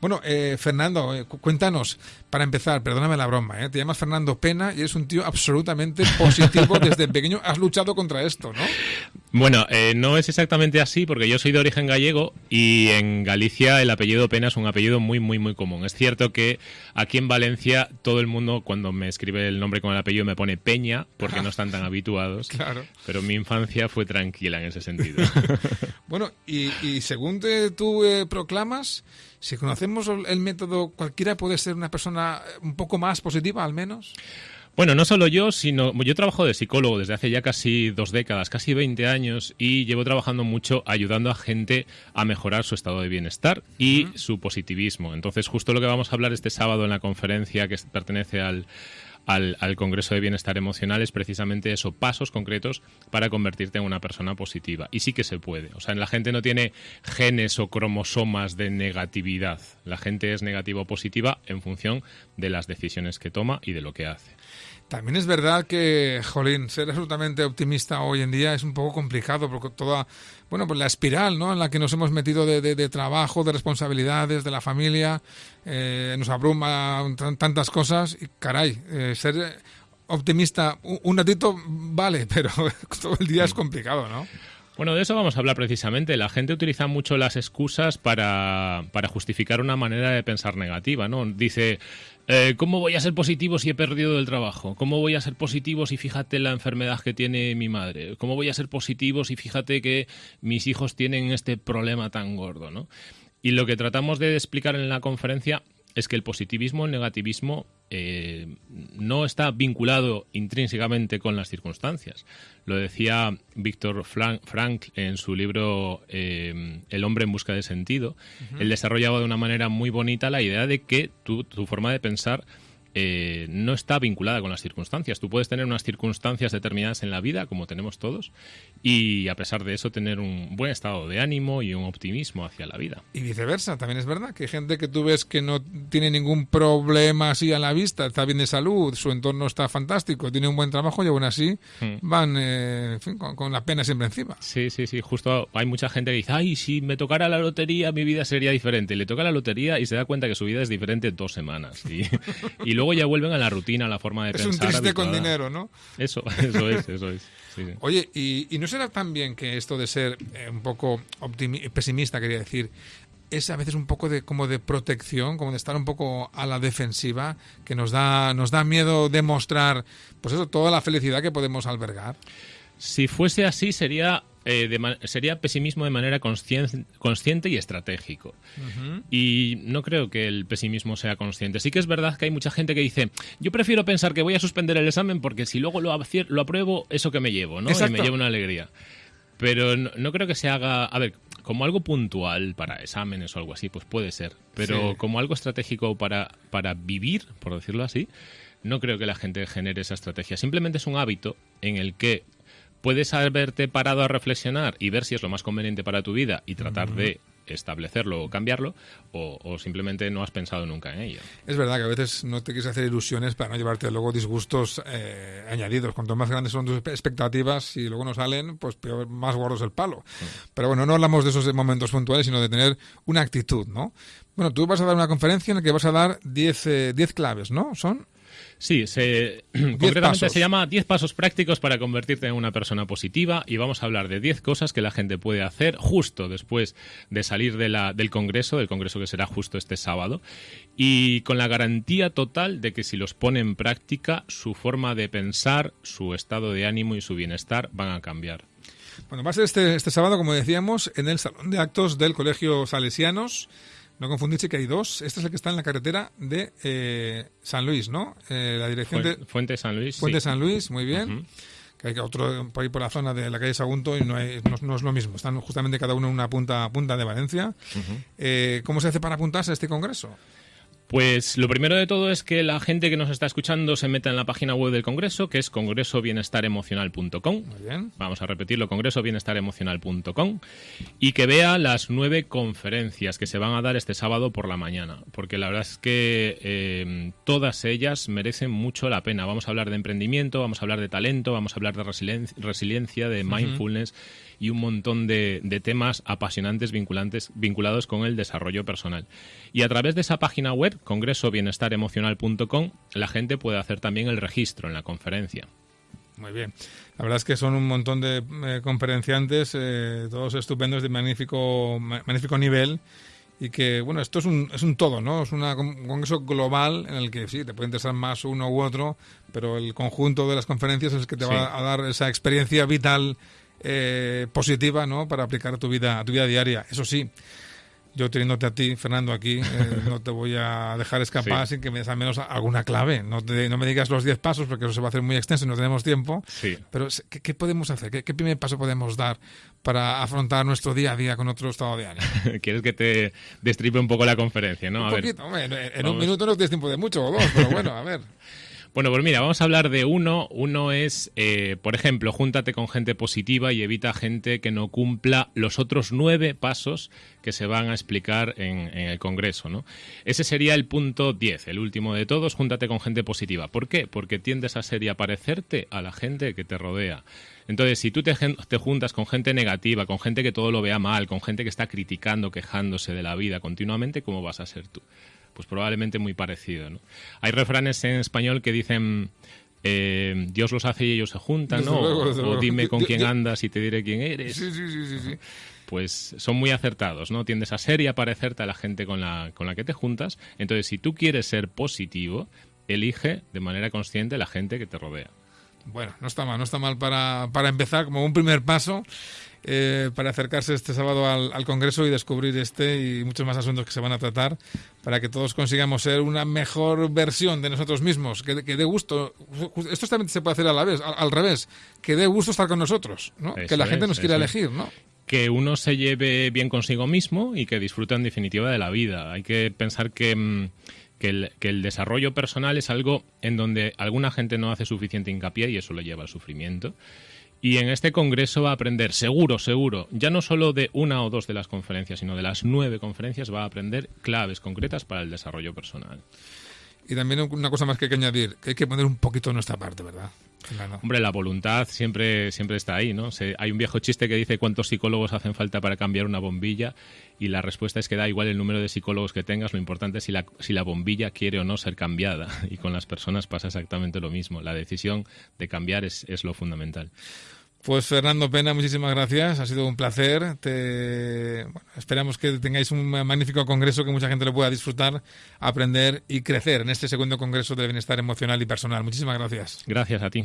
Bueno, eh, Fernando, eh, cuéntanos, para empezar, perdóname la broma, ¿eh? te llamas Fernando Pena y eres un tío absolutamente positivo desde pequeño. Has luchado contra esto, ¿no? Bueno, eh, no es exactamente así porque yo soy de origen gallego y en Galicia el apellido Pena es un apellido muy, muy, muy común. Es cierto que aquí en Valencia todo el mundo cuando me escribe el nombre con el apellido me pone Peña porque no están tan habituados. Claro. Pero mi infancia fue tranquila en ese sentido. bueno, y, y según te, tú eh, proclamas, si conocemos el método, cualquiera puede ser una persona un poco más positiva al menos. Bueno, no solo yo, sino yo trabajo de psicólogo desde hace ya casi dos décadas, casi 20 años, y llevo trabajando mucho ayudando a gente a mejorar su estado de bienestar y su positivismo. Entonces, justo lo que vamos a hablar este sábado en la conferencia que pertenece al, al, al, Congreso de Bienestar Emocional es precisamente eso, pasos concretos para convertirte en una persona positiva. Y sí que se puede. O sea, la gente no tiene genes o cromosomas de negatividad. La gente es negativa o positiva en función de las decisiones que toma y de lo que hace. También es verdad que, jolín, ser absolutamente optimista hoy en día es un poco complicado porque toda, bueno, pues la espiral, ¿no? En la que nos hemos metido de, de, de trabajo, de responsabilidades, de la familia, eh, nos abruma tantas cosas y, caray, eh, ser optimista un, un ratito vale, pero todo el día es complicado, ¿no? Bueno, de eso vamos a hablar precisamente. La gente utiliza mucho las excusas para, para justificar una manera de pensar negativa, ¿no? Dice, eh, ¿cómo voy a ser positivo si he perdido el trabajo? ¿Cómo voy a ser positivo si fíjate la enfermedad que tiene mi madre? ¿Cómo voy a ser positivo si fíjate que mis hijos tienen este problema tan gordo, ¿no? Y lo que tratamos de explicar en la conferencia es que el positivismo, el negativismo, eh, no está vinculado intrínsecamente con las circunstancias. Lo decía Víctor Frank en su libro eh, El hombre en busca de sentido. Uh -huh. Él desarrollaba de una manera muy bonita la idea de que tu, tu forma de pensar eh, no está vinculada con las circunstancias. Tú puedes tener unas circunstancias determinadas en la vida, como tenemos todos, y a pesar de eso tener un buen estado de ánimo y un optimismo hacia la vida. Y viceversa, también es verdad que hay gente que tú ves que no tiene ningún problema así a la vista, está bien de salud, su entorno está fantástico, tiene un buen trabajo y aún así hmm. van eh, en fin, con, con, la pena siempre encima. Sí, sí, sí, justo hay mucha gente que dice, ay, si me tocara la lotería mi vida sería diferente. Le toca la lotería y se da cuenta que su vida es diferente en dos semanas. Y, y luego ya vuelven a la rutina, a la forma de es pensar. Es un triste habituada. con dinero, ¿no? Eso, eso es, eso es. Sí, sí. Oye, ¿y, ¿y, no será también que esto de ser eh, un poco pesimista, quería decir, es a veces un poco de como de protección, como de estar un poco a la defensiva, que nos da, nos da miedo demostrar, pues eso, toda la felicidad que podemos albergar? Si fuese así, sería eh, de, sería pesimismo de manera consciente, consciente y estratégico. Uh -huh. Y no creo que el pesimismo sea consciente. Sí que es verdad que hay mucha gente que dice, yo prefiero pensar que voy a suspender el examen porque si luego lo, lo apruebo, eso que me llevo, ¿no? Exacto. Y me llevo una alegría. Pero no, no, creo que se haga, a ver, como algo puntual para exámenes o algo así, pues puede ser. Pero sí. como algo estratégico para, para vivir, por decirlo así, no creo que la gente genere esa estrategia. Simplemente es un hábito en el que puedes haberte parado a reflexionar y ver si es lo más conveniente para tu vida y tratar de establecerlo o cambiarlo o, o, simplemente no has pensado nunca en ello. Es verdad que a veces no te quieres hacer ilusiones para no llevarte luego disgustos eh, añadidos. Cuanto más grandes son tus expectativas y luego no salen, pues peor, más gordo es el palo. Sí. Pero bueno, no hablamos de esos momentos puntuales, sino de tener una actitud, ¿no? Bueno, tú vas a dar una conferencia en la que vas a dar 10 eh, claves, ¿no? ¿Son? Sí, se, concretamente pasos. se llama 10 pasos prácticos para convertirte en una persona positiva y vamos a hablar de 10 cosas que la gente puede hacer justo después de salir de la, del Congreso, del Congreso que será justo este sábado, y con la garantía total de que si los pone en práctica, su forma de pensar, su estado de ánimo y su bienestar van a cambiar. Bueno, va a ser este, este sábado, como decíamos, en el Salón de Actos del Colegio Salesianos. No confundirse que hay dos. Este es el que está en la carretera de eh, San Luis, ¿no? Eh, la dirección Fuente, de... Fuente San Luis. Fuente sí. San Luis, muy bien. Uh -huh. Que hay otro por ahí por la zona de la calle Sagunto y no, hay, no, no, es lo mismo. Están justamente cada uno en una punta, punta de Valencia. Uh -huh. eh, ¿Cómo se hace para apuntarse a este congreso? Pues lo primero de todo es que la gente que nos está escuchando se meta en la página web del Congreso, que es congresobienestaremocional.com. Vamos a repetirlo, congresobienestaremocional.com. Y que vea las nueve conferencias que se van a dar este sábado por la mañana. Porque la verdad es que eh, todas ellas merecen mucho la pena. Vamos a hablar de emprendimiento, vamos a hablar de talento, vamos a hablar de resiliencia, de mindfulness. Uh -huh y un montón de, de temas apasionantes vinculantes, vinculados con el desarrollo personal. Y a través de esa página web, congresobienestar.emocional.com, la gente puede hacer también el registro en la conferencia. Muy bien. La verdad es que son un montón de eh, conferenciantes, eh, todos estupendos de magnífico, magnífico nivel. Y que, bueno, esto es un, es un todo, ¿no? Es una, un congreso global en el que sí, te puede interesar más uno u otro, pero el conjunto de las conferencias es el que te va a dar esa experiencia vital eh, positiva, ¿no? Para aplicar a tu vida, a tu vida diaria. Eso sí, yo teniéndote a ti, Fernando, aquí, eh, no te voy a dejar escapar sin que me des al menos alguna clave. No, no me digas los 10 pasos porque eso se va a hacer muy extenso y no tenemos tiempo. Pero, ¿qué, podemos hacer? ¿Qué, primer paso podemos dar para afrontar nuestro día a día con otro estado de ánimo? Quieres que te destripe un poco la conferencia, ¿no? Un poquito, en, un minuto no tienes tiempo de mucho o dos, pero bueno, a ver. Bueno, pues mira, vamos a hablar de uno. Uno es, eh, por ejemplo, júntate con gente positiva y evita gente que no cumpla los otros nueve pasos que se van a explicar en, el Congreso. ¿no? Ese sería el punto 10, el último de todos, júntate con gente positiva. ¿Por qué? Porque tiendes a ser y a parecerte a la gente que te rodea. Entonces, si tú te, te, juntas con gente negativa, con gente que todo lo vea mal, con gente que está criticando, quejándose de la vida continuamente, ¿cómo vas a ser tú? Pues probablemente muy parecido. ¿no? Hay refranes en español que dicen... Eh, Dios los hace y ellos se juntan, ¿no? o, dime con quién andas y te diré quién eres. Sí, sí, sí, sí, Pues son muy acertados, ¿no? Tiendes a ser y a parecerte a la gente con la, con la que te juntas. Entonces, si tú quieres ser positivo, elige de manera consciente la gente que te rodea. Bueno, no está mal, no está mal para, para empezar como un primer paso. Eh, para acercarse este sábado al, Congreso y descubrir este y muchos más asuntos que se van a tratar para que todos consigamos ser una mejor versión de nosotros mismos, que, dé gusto. Esto también se puede hacer a la vez, al, revés, que dé gusto estar con nosotros, que la gente nos quiera elegir, ¿no? que uno se lleve bien consigo mismo y que disfrute en definitiva de la vida. Hay que pensar que, mm, que, el, que, el, desarrollo personal es algo en donde alguna gente no hace suficiente hincapié y eso lo lleva al sufrimiento. Y en este congreso va a aprender, seguro, seguro, ya no solo de una o dos de las conferencias, sino de las nueve conferencias, va a aprender claves concretas para el desarrollo personal. Y también una cosa más que hay que añadir, que hay que poner un poquito nuestra parte, ¿verdad? Hombre, la voluntad siempre, siempre está ahí, ¿no? hay un viejo chiste que dice cuántos psicólogos hacen falta para cambiar una bombilla y la respuesta es que da igual el número de psicólogos que tengas, lo importante es si la, si la bombilla quiere o no ser cambiada. Y con las personas pasa exactamente lo mismo. La decisión de cambiar es, es lo fundamental. Pues Fernando Pena, muchísimas gracias, ha sido un placer. Te... esperamos que tengáis un magnífico congreso que mucha gente lo pueda disfrutar, aprender y crecer en este segundo congreso de bienestar emocional y personal. Muchísimas gracias. Gracias a ti.